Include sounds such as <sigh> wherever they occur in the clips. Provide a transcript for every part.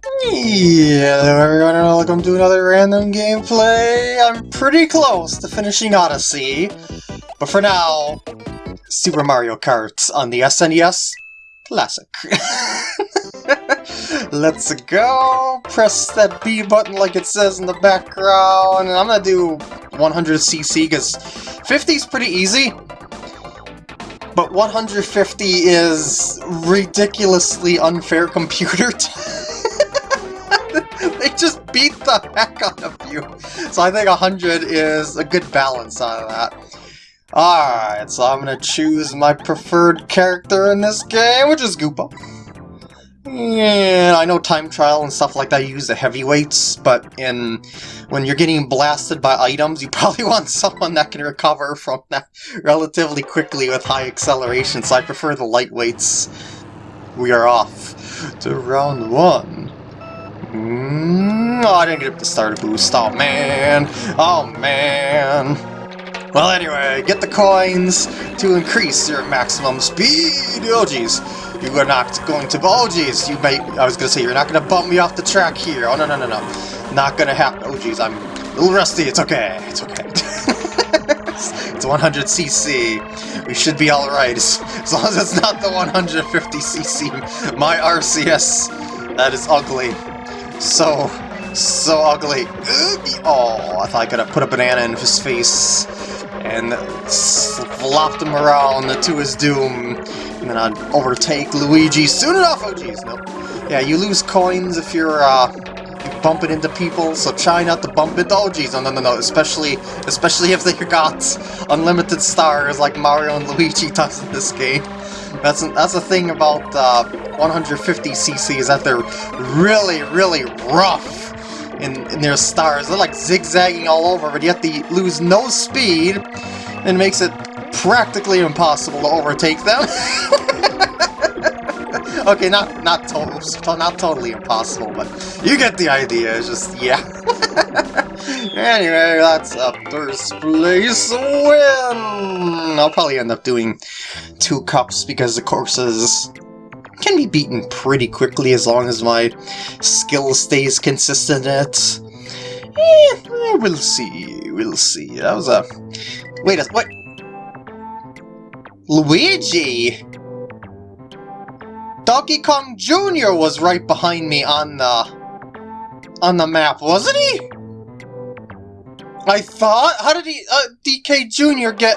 Hello everyone and welcome to another random gameplay. I'm pretty close to finishing Odyssey, but for now, Super Mario Kart on the SNES Classic. <laughs> Let's go! Press that B button like it says in the background, and I'm gonna do 100cc because 50 is pretty easy, but 150 is ridiculously unfair computer <laughs> <laughs> they just beat the heck out of you. So I think 100 is a good balance out of that. Alright, so I'm gonna choose my preferred character in this game, which is Koopa. Yeah, I know time trial and stuff like that use the heavyweights, but in when you're getting blasted by items, you <laughs> probably want someone that can recover from that relatively quickly with high acceleration, so I prefer the lightweights. We are off to round one. Mm, oh, I didn't get the starter boost. Oh, man. Oh, man. Well, anyway, get the coins to increase your maximum speed. Oh, jeez. You are not going to... Oh, jeez. You may... I was going to say, you're not going to bump me off the track here. Oh, no, no, no, no. Not going to happen. Oh, jeez. I'm a little rusty. It's okay. It's okay. <laughs> it's 100cc. We should be alright. As long as it's not the 150cc. My RCS. That is ugly. So, so ugly. Oh, I thought I could have put a banana in his face and flopped him around to his doom. And then I'd overtake Luigi soon enough. Oh, jeez, no. Yeah, you lose coins if you're, uh, bumping into people, so try not to bump into- oh no, no, no, no, especially, especially if they got unlimited stars like Mario and Luigi does in this game. That's that's the thing about uh, 150cc is that they're really, really rough in, in their stars. They're like zigzagging all over, but yet they lose no speed and makes it practically impossible to overtake them. <laughs> <laughs> okay, not not total, <laughs> not totally impossible, but you get the idea. It's just yeah. <laughs> anyway, that's a first place win. I'll probably end up doing two cups because the courses can be beaten pretty quickly as long as my skill stays consistent it. Eh, we'll see, we'll see. That was a... Wait a... what? Luigi! Donkey Kong Jr. was right behind me on the... on the map, wasn't he? I thought? How did he... Uh, DK Jr. get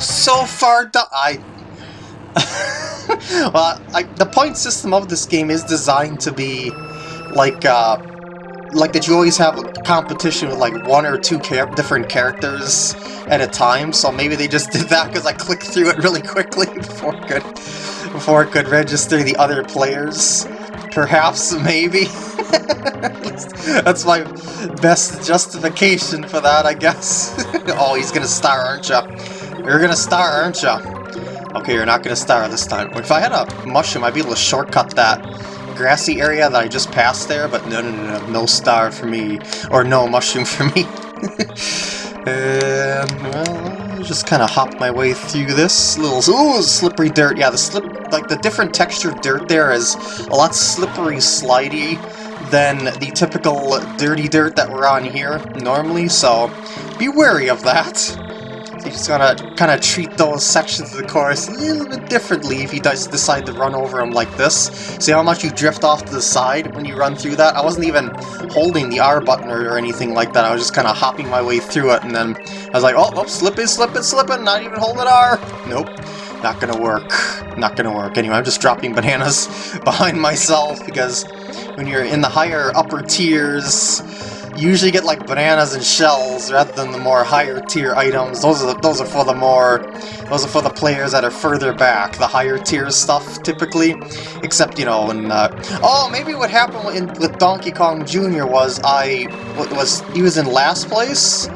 so far down? I... <laughs> well, I, the point system of this game is designed to be like, uh, like that you always have a competition with like one or two char different characters at a time, so maybe they just <laughs> did that because I clicked through it really quickly <laughs> before could, before it could register the other players. Perhaps, maybe. <laughs> That's my best justification for that, I guess. <laughs> oh, he's gonna star, aren't ya? You're gonna star, aren't ya? Okay, you're not gonna star this time. If I had a mushroom, I'd be able to shortcut that grassy area that I just passed there, but no, no, no, no, no star for me. Or no mushroom for me. and, <laughs> um, well, just kind of hop my way through this little... Ooh, slippery dirt. Yeah, the slip... Like, the different textured dirt there is a lot slippery, slidey than the typical dirty dirt that we're on here normally, so be wary of that. You just gotta kind of treat those sections of the course a little bit differently if you does decide to run over them like this. See how much you drift off to the side when you run through that? I wasn't even holding the R button or, or anything like that, I was just kind of hopping my way through it, and then I was like, oh, oh, slipping, slipping, slipping, not even holding R! Nope. Not gonna work. Not gonna work. Anyway, I'm just dropping bananas <laughs> behind myself because when you're in the higher upper tiers, usually get like bananas and shells rather than the more higher tier items. Those are those are for the more those are for the players that are further back, the higher tier stuff typically. Except you know, when uh, oh maybe what happened in, with Donkey Kong Jr. was I was he was in last place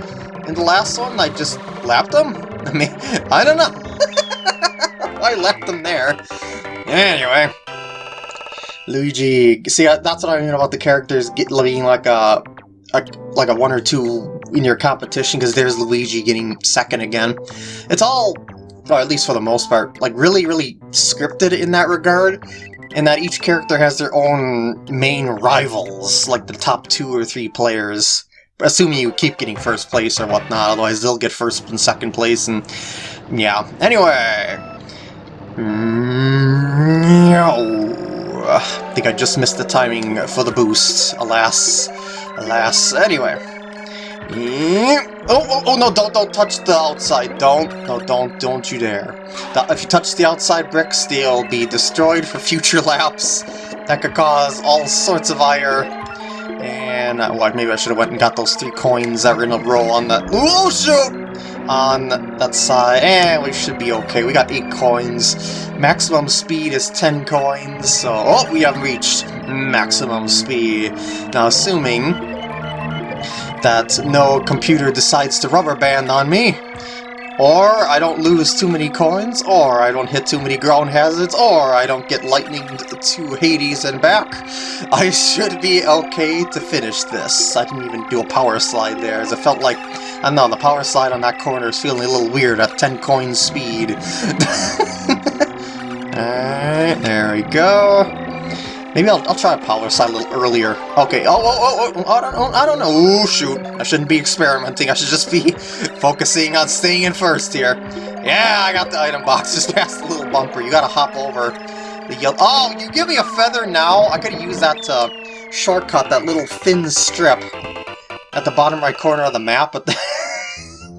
in the last one. I just lapped him. <laughs> I mean, I don't know. <laughs> I left him there. Anyway. Luigi. See, that's what I mean about the characters being like a, a like a one or two in your competition, because there's Luigi getting second again. It's all, or at least for the most part, like really, really scripted in that regard. in that each character has their own main rivals, like the top two or three players. Assuming you keep getting first place or whatnot, otherwise they'll get first and second place, and yeah. Anyway, I think I just missed the timing for the boost. Alas, alas. Anyway. Mm, oh, oh, oh, no, don't, don't touch the outside. Don't, no, don't, don't you dare. If you touch the outside bricks, they'll be destroyed for future <laughs> laps. That could cause all sorts of ire. And, uh, well, maybe I should have went and got those three coins that were in a row on that. Oh, shoot! On that side, and we should be okay. We got 8 coins. Maximum speed is 10 coins, so... Oh, we have reached maximum speed. Now, assuming that no computer decides to rubber band on me, or I don't lose too many coins, or I don't hit too many ground hazards, or I don't get lightning to Hades and back, I should be okay to finish this. I didn't even do a power slide there, as it felt like, I don't know, the power slide on that corner is feeling a little weird at 10 coins speed. <laughs> Alright, there we go. Maybe I'll, I'll try a power slide a little earlier. Okay, oh, oh, oh, oh, I don't, I don't know. Oh, shoot. I shouldn't be experimenting. I should just be <laughs> focusing on staying in first here. Yeah, I got the item box <laughs> just past the little bumper. You gotta hop over the yellow... Oh, you give me a feather now? I could use that to shortcut that little thin strip at the bottom right corner of the map, but... <laughs>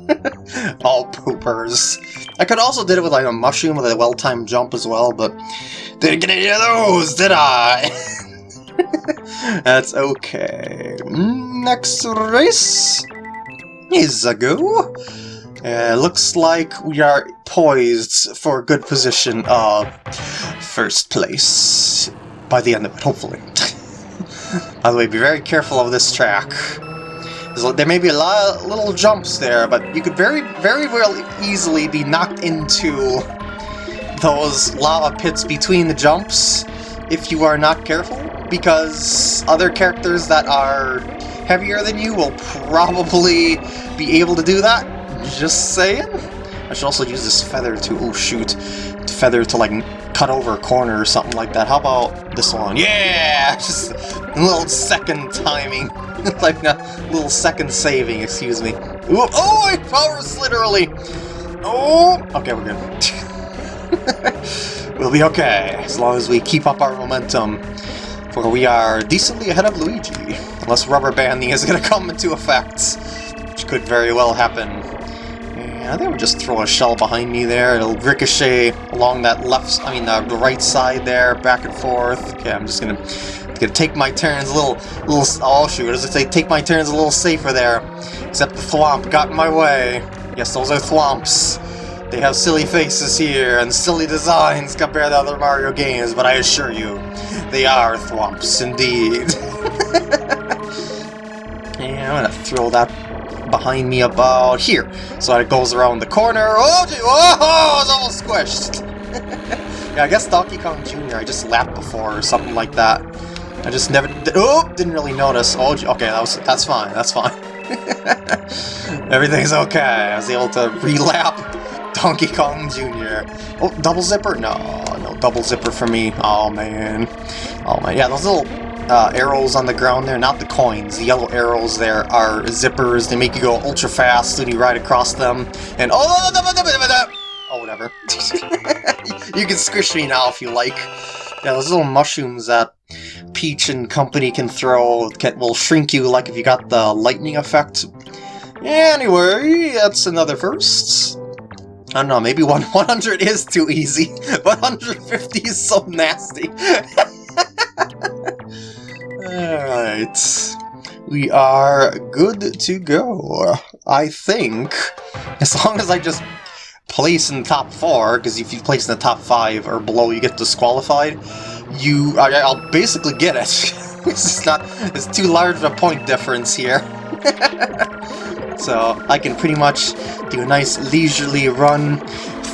<laughs> All poopers. I could also did it with like a mushroom with a well-timed jump as well, but didn't get any of those, did I? <laughs> That's okay. Next race is a go. Uh, looks like we are poised for a good position of first place by the end of it, hopefully. <laughs> By the way, be very careful of this track. There may be a lot of little jumps there, but you could very, very well easily be knocked into those lava pits between the jumps if you are not careful, because other characters that are heavier than you will probably be able to do that. Just saying. I should also use this feather to, oh shoot, feather to like cut over a corner or something like that. How about this one? Yeah! <laughs> Just a little second timing. <laughs> like a little second saving, excuse me. Ooh, oh, I power slid early! Oh! Okay, we're good. <laughs> we'll be okay, as long as we keep up our momentum. For we are decently ahead of Luigi. Unless rubber banding is to come into effect. Which could very well happen. And I think we'll just throw a shell behind me there. It'll ricochet along that left, I mean the right side there, back and forth. Okay, I'm just to Gonna take my turns a little, little, oh shoot, as I say, take my turns a little safer there. Except the thwomp got in my way. Yes, those are thwomps. They have silly faces here and silly designs compared to other Mario games, but I assure you, they are thwomps indeed. <laughs> and I'm gonna throw that behind me about here, so it goes around the corner. Oh, gee, oh, <laughs> it's almost squished. <laughs> yeah, I guess Donkey Kong Jr. I just lapped before or something like that. I just never... Oh! Didn't really notice. Oh, okay, that was, that's fine, that's fine. Everything's okay. I was able to relap Donkey Kong Jr. Oh, double zipper? No, no double zipper for me. Oh, man. Oh, man. Yeah, those little uh, arrows on the ground there, not the coins. The yellow arrows there are zippers. They make you go ultra fast when you ride across them. And... Oh, oh whatever. you can squish me now if you like. Yeah, those little mushrooms that Peach and company can throw can, will shrink you like if you got the lightning effect. Anyway, that's another first. I don't know, maybe one <laughs> 100 is too easy, <laughs> but 150 is so nasty. <laughs> Alright. We are good to go, I think. As long as I just place in the top four, because if you place in the top five or below, you get disqualified you... I, will basically get it. <laughs> it's not... It's too large of a point difference here. <laughs> so I can pretty much do a nice leisurely run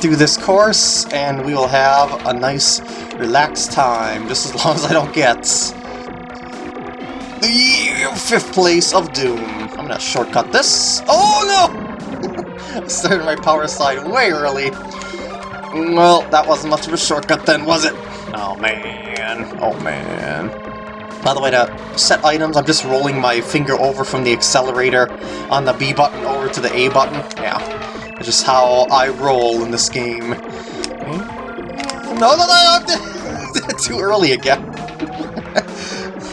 through this course, and we will have a nice relaxed time, just as long as I don't get the fifth place of Doom. I'm gonna shortcut this. Oh no! <laughs> Started my power slide way early. Well, that wasn't much of a shortcut then, was it? Oh man, oh man. By the way, to set items, I'm just rolling my finger over from the accelerator on the B button over to the A button. Yeah, that's just how I roll in this game. Hmm? No, no, no, no! <laughs> Too early again. <laughs>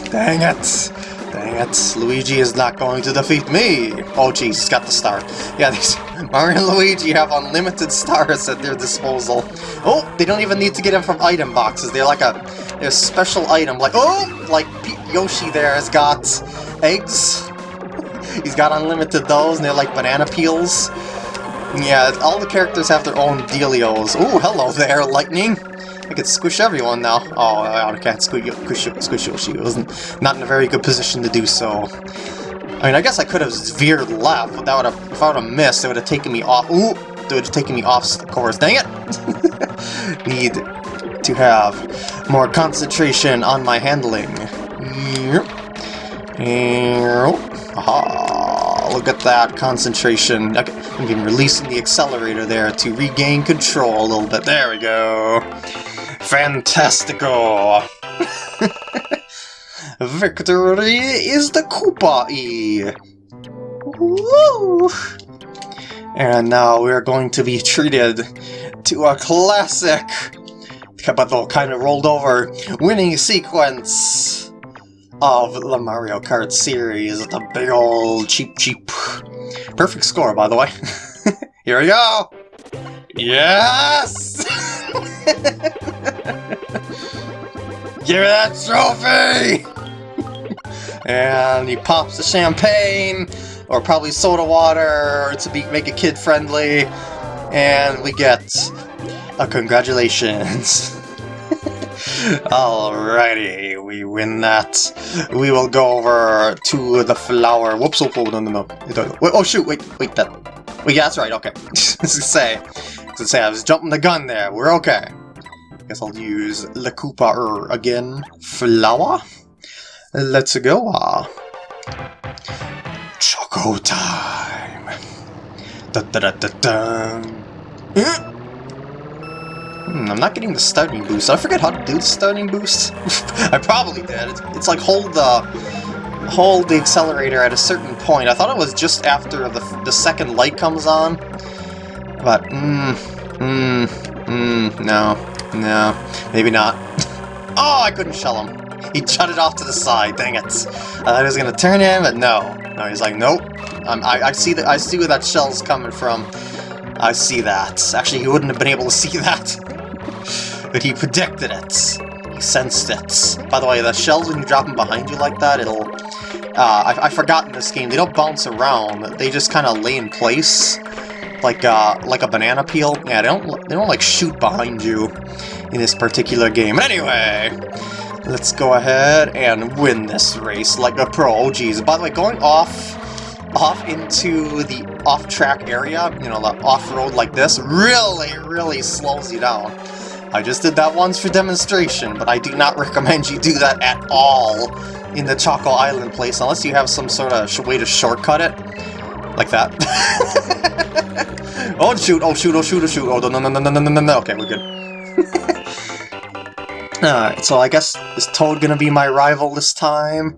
Dang it. Dang it, Luigi is not going to defeat me! Oh jeez, he's got the star. Yeah, these <laughs> Mario and Luigi have unlimited stars at their disposal. Oh, they don't even need to get them from item boxes. They're like a, a special item. Like, oh, like Yoshi there has got eggs. <laughs> He's got unlimited those, and they're like banana peels. Yeah, all the characters have their own dealios. Oh, hello there, Lightning! I could squish everyone now. Oh, I can't squish, squish, squish Yoshi. It wasn't not in a very good position to do so. I mean, I guess I could have veered left, but that would have, if I would have missed, it would have taken me off. Ooh, it would have taken me off course. Dang it! <laughs> Need to have more concentration on my handling. Aha, look at that concentration. Okay, I'm been releasing the accelerator there to regain control a little bit. There we go. Fantastical! <laughs> Victory is the Koopa-E! Woo! And now we're going to be treated to a classic, but kind of rolled over, winning sequence of the Mario Kart series. The big old Cheep Cheep. Perfect score, by the way. <laughs> Here we go! Yes! <laughs> Give me that trophy! And he pops the champagne, or probably soda water, to be, make it kid-friendly, and we get a congratulations. <laughs> Alrighty, we win that. We will go over to the flower. Whoops, oh, no, no, no. Oh, shoot, wait, wait, that... Wait, yeah, that's right, okay. <laughs> to say, to say, I was jumping the gun there. We're okay. Guess I'll use the Koopa again. Flower? Let's go. Uh. Choco time. Da da da da da. Hmm, I'm not getting the starting boost. I forget how to do the starting boost. <laughs> I probably did. It's, it's, like hold the hold the accelerator at a certain point. I thought it was just after the the second light comes on. But mmm, mmm, mmm, no. No, maybe not. <laughs> oh, I couldn't shell him. <laughs> He it off to the side, dang it. I thought he was gonna turn in, but no. No, he's like, nope. Um, I, I see that. I see where that shell's coming from. I see that. Actually, he wouldn't have been able to see <laughs> that. but he predicted it. He sensed it. By the way, the shells, when you drop them behind you like that, it'll... Uh, I, I forgot in this game, they don't bounce around. They just kind of lay in place like uh, like a banana peel. Yeah, they don't they don't like shoot behind you in this particular game. But Anyway, Let's go ahead and win this race like a pro. Oh geez, by the way, going off off into the off-track area, you know, off-road like this, really, really slows you down. I just did that once for demonstration, but I do not <laughs> recommend you do that at all in the Choco Island place, unless you have some sort of way to shortcut it. Like that. <laughs> oh shoot, oh shoot, oh shoot, oh shoot, oh no, no, no, no, no, no, no, okay, we're good. Alright, so I guess is Toad gonna be my rival this time?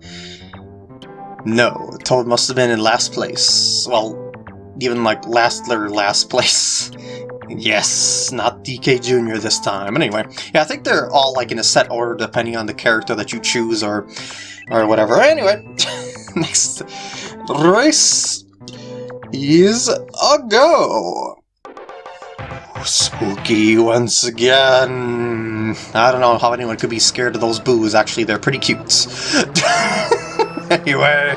No, Toad must have been in last place. Well, even like last or last place. <laughs> Yes, not DK Jr. this time. Anyway, yeah, I think they're all like in a set order depending on the character that you choose or or whatever. Anyway, <laughs> next race is a go! Spooky once again. I don't know how anyone could be scared of those boos. Actually, they're pretty cute. <laughs> anyway,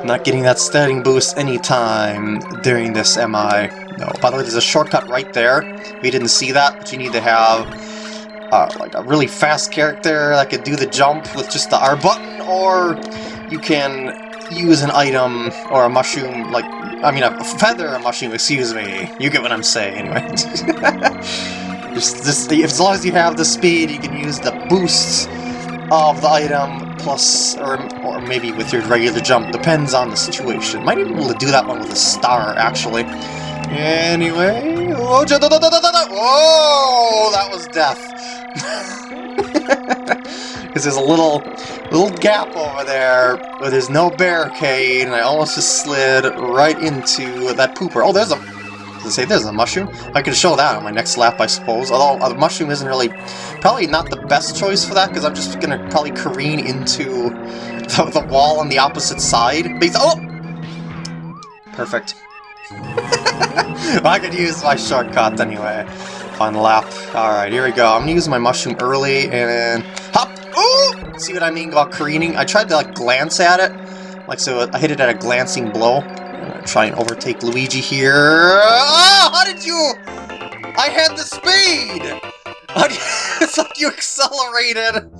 I'm not getting that starting boost anytime during this, am I? No. By the way, there's a shortcut right there. We didn't see that, but you need to have uh, like a really fast character that could do the jump with just the R button, or you can use an item or a mushroom, like, I mean a feather a mushroom, excuse me. You get what I'm saying, anyway. <laughs> just, as long as you have the speed, you can use the boosts of the item, plus, or, or maybe with your regular jump, depends on the situation. Might even be able to do that one with a star, actually. Anyway, oh, that was death. <laughs> Because there's a little little gap over there but there's no barricade, and I almost just slid right into that pooper. Oh, there's a... It say there's a mushroom? I could show that on my next lap, I suppose. Although a mushroom isn't really... Probably not the best choice for that, because I'm just going to probably careen into the, the, wall on the opposite side. oh! Perfect. <laughs> I could use my shortcut anyway. Fun lap. Alright, here we go. I'm gonna use my mushroom early and hop! Ooh! See what I mean about careening? I tried to like glance at it. Like so I hit it at a glancing blow. Try and overtake Luigi here. Oh, how did you? I had the speed! <laughs> <laughs> it's like you accelerated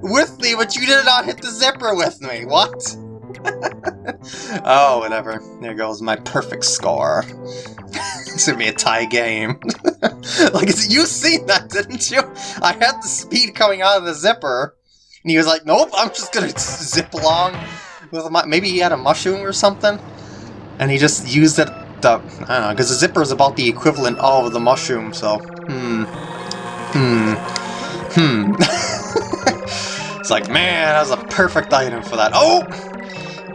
with me, but you did not hit the zipper with me. What? <laughs> oh, whatever. There goes my perfect score. it's gonna be a tie game. like, you seen that, didn't you? I had the speed coming out of the zipper, and he was like, nope, I'm just gonna zip along with my... Maybe he had a mushroom or something, and he just used it the... I don't know, because the zipper is about the equivalent of the mushroom, so... Hmm. Hmm. Hmm. <laughs> it's like, man, that was a perfect item for that. Oh!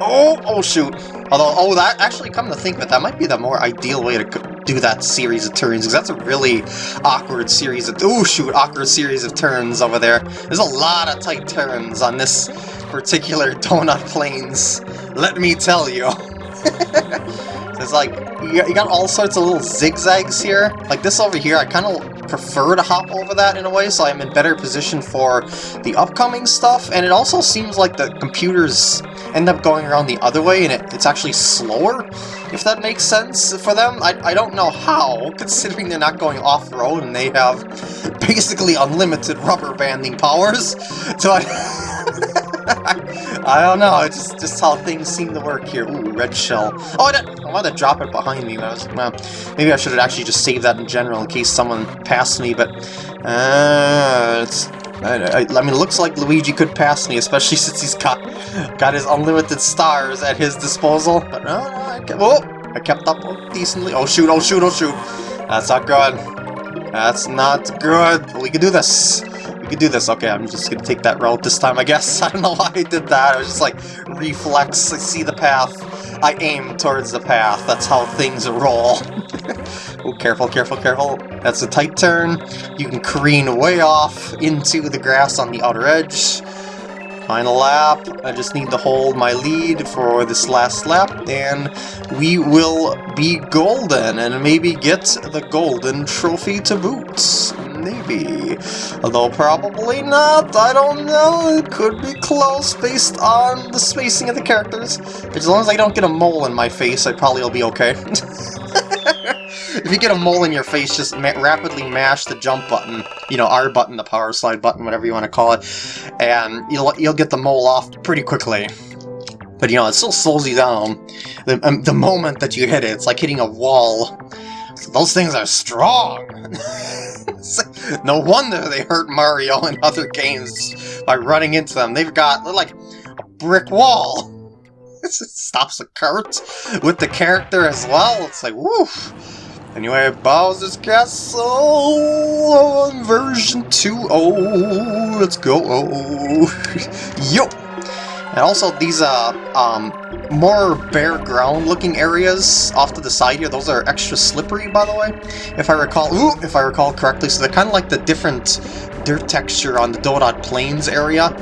Oh, oh shoot. Although, oh, that actually, come to think of it, that might be the more ideal way to do that series of turns, because that's a really awkward series of, oh shoot, awkward series of turns over there. There's a lot of tight turns on this particular <laughs> Donut Plains, let me tell you. <laughs> <laughs> It's like, you got all sorts of little zigzags here. Like this over here, I kind of prefer to hop over that in a way, so I'm in better position for the upcoming stuff, and it also seems like the computers end up going around the other way, and it, it's actually slower, if that makes sense for them. I, I don't know how, considering they're not going off-road and they have basically unlimited rubber banding powers. <laughs> So I... <laughs> I don't know, it's just, just how things seem to work here. Ooh, red shell. Oh, I, I wanted to drop it behind me. I was, well, maybe I should have actually just saved that in general in case someone passed me, but... Uh, it's... I, I, I mean, it looks like Luigi could pass me, especially <laughs> since he's got got his unlimited stars at his disposal. But no, no, I kept, oh, I kept up decently. Oh shoot! Oh shoot! Oh shoot! That's not good. That's not good. We can do this could do this. Okay, I'm just gonna take that route this time, I guess. <laughs> I don't know why I did that. I was just like, reflex, I see the path. I aim towards the path. That's how things roll. <laughs> oh, careful, careful, careful. That's a tight turn. You can careen way off into the grass on the outer edge. Final lap. I just need to hold my lead for this last lap, and we will be golden, and maybe get the golden trophy to boot. Maybe. Although probably not, I don't know, it could be close based on the spacing of the characters. As long as I don't get a mole in my face, I probably will be okay. <laughs> if you get a mole in your face, just ma rapidly mash the jump button, you know, R button, the power slide button, whatever you want to call it, and you'll, you'll get the mole off pretty quickly. But, you know, it still slows you down. The, um, the moment that you hit it, it's like hitting a wall. Those things are strong! <laughs> no wonder they hurt Mario in other games by running into them. They've got, like, a brick wall! <laughs> it stops the cart with the character as well. It's like, woof! Anyway, Bowser's Castle version 2.0. Oh, Let's go. <laughs> Yo! And also these uh um more bare ground looking areas off to the side here, those are extra slippery by the way. If I recall ooh, if I recall correctly. So they're kinda like the different dirt texture on the Donut Plains area.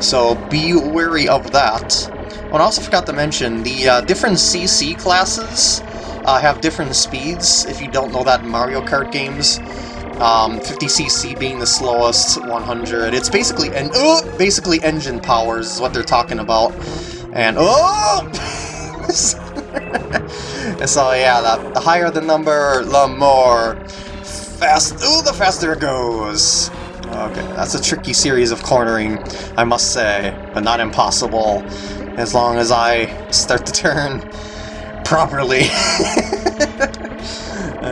So be wary of that. Oh, and I also forgot to mention, the uh, different CC classes uh, have different speeds, if you don't know that in Mario Kart games. Um, 50cc being the slowest, 100. It's basically oh, basically engine powers is what they're talking about. And <laughs> oh! so yeah, the, the higher the number, the more fast. Oh, the faster it goes. Okay, that's a tricky series of cornering, I must say, but not impossible, as long as I start to turn <laughs> properly. <laughs>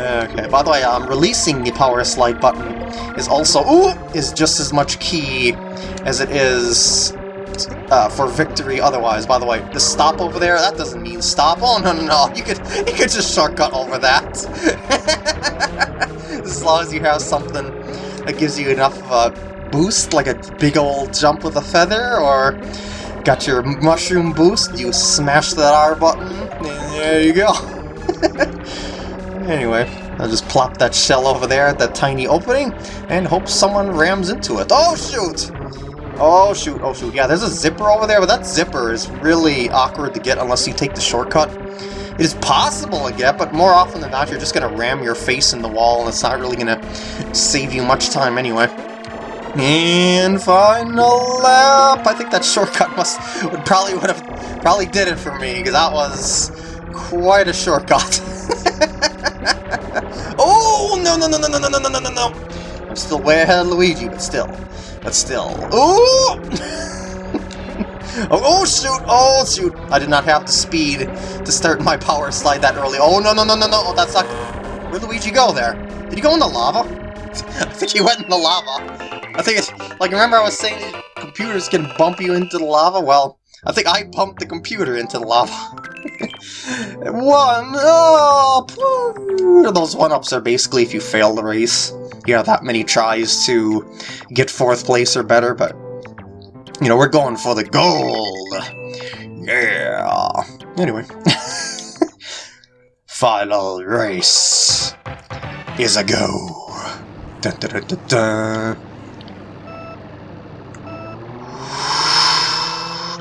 okay, by the way, um, releasing the power slide button is also, ooh, is just as much key as it is uh, for victory otherwise. By the way, the stop over there, that doesn't mean stop. Oh, no, no, no, you could, you could just shortcut over that. <laughs> as long as you have something that gives you enough of a boost, like a big old jump with a feather, or got your mushroom boost, you smash that R button, and there you go. <laughs> anyway, I'll just plop that shell over there at that tiny opening, and hope someone rams into it. Oh shoot! Oh shoot, oh shoot, yeah, there's a zipper over there, but that zipper is really awkward to get unless you take the shortcut. It is possible to get, but more often than not, you're just going to ram your face in the wall, and it's not really going to save you much time anyway. And final lap! I think that shortcut must would probably would have probably did it for me, because that was quite a shortcut. <laughs> oh no no no no no no no no no no! I'm still way ahead of Luigi, but still. But still. Ooh! Oh, oh, shoot! Oh, shoot! I did not have the speed to start my power slide that early. Oh, no, no, no, no, no! Oh, that's not... Where'd Luigi go there? Did he go in the lava? I think he went in the lava. I think it's... Like, remember I was saying computers can bump you into the lava? Well, I think I bumped the computer into the lava. One up! Those one-ups are basically if you fail the race. You have that many tries to get fourth place or better, but you know, we're going for the gold! Yeah! Anyway. <laughs> Final race is a go. Dun, dun, dun,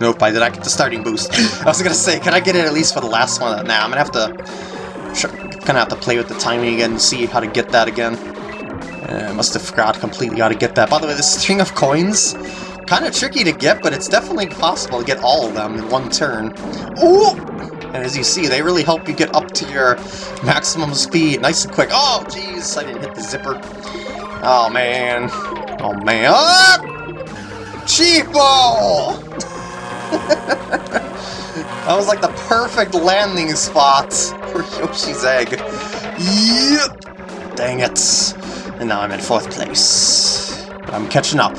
Nope, I did not get the starting boost. I was gonna say, can I get it at least for the last one? Nah, I'm gonna have to... Kinda have to play with the timing again and see how to get that again. Uh, must have forgot completely how to get that. By the way, this string of coins Kind of tricky to get, but it's definitely possible to get all of them in one turn. Ooh! And as you see, they really help you get up to your maximum speed nice and quick. Oh, jeez, I didn't hit the zipper. Oh, man. Oh, man. Ah! Cheapo! <laughs> <laughs> that was like the perfect landing spot for Yoshi's egg. Yep! Dang it. And now I'm in fourth place. I'm catching up.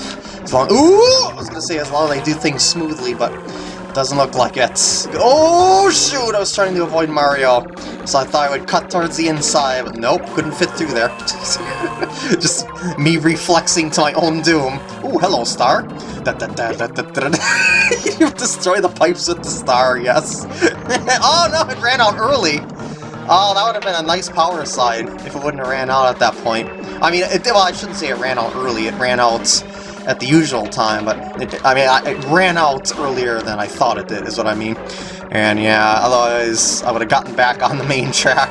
As long, ooh! I was gonna say as long as they do things smoothly, but it doesn't look like it. Oh shoot! I was trying to avoid Mario, so I thought I would cut towards the inside, but nope, couldn't fit through there. <laughs> Just me reflexing to my own doom. Ooh, hello, star. <laughs> you destroy the pipes with the star, yes. <laughs> oh no, it ran out early. Oh, that would have been a nice power slide if it wouldn't have ran out at that point. I mean, it, well, I shouldn't say it ran out early. It ran out at the usual time, but it, I mean, I, it ran out earlier than I thought it did, is what I mean. And yeah, otherwise I would have gotten back on the main track.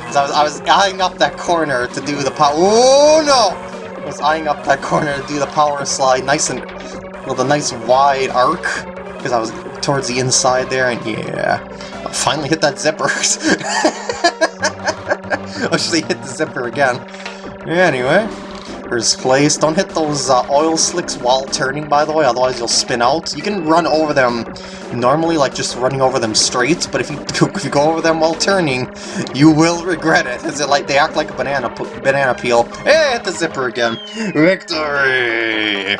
Because I was, I was eyeing up that corner to do the power- Oh no! I was eyeing up that corner to do the power slide nice and, with a nice wide arc. Because I was towards the inside there, and yeah. I finally hit that zipper. <laughs> I should hit the zipper again. Anyway, First place. Don't hit those uh, oil slicks while turning, by the way, otherwise you'll spin out. You can run over them normally, like just running over them straight, but if you, <laughs> if you go over them while turning, you will regret it. Is it like they act like a banana banana peel? Hey, hit the zipper again. Victory!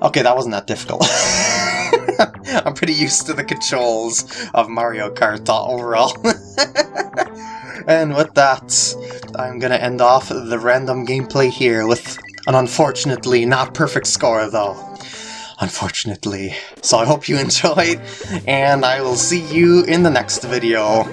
Okay, that wasn't that difficult. <laughs> I'm pretty used to the controls of Mario Kart overall. <laughs> and with that, I'm gonna end off the random gameplay here with an unfortunately not perfect score though. Unfortunately. So I hope you enjoyed, and I will see you in the next video.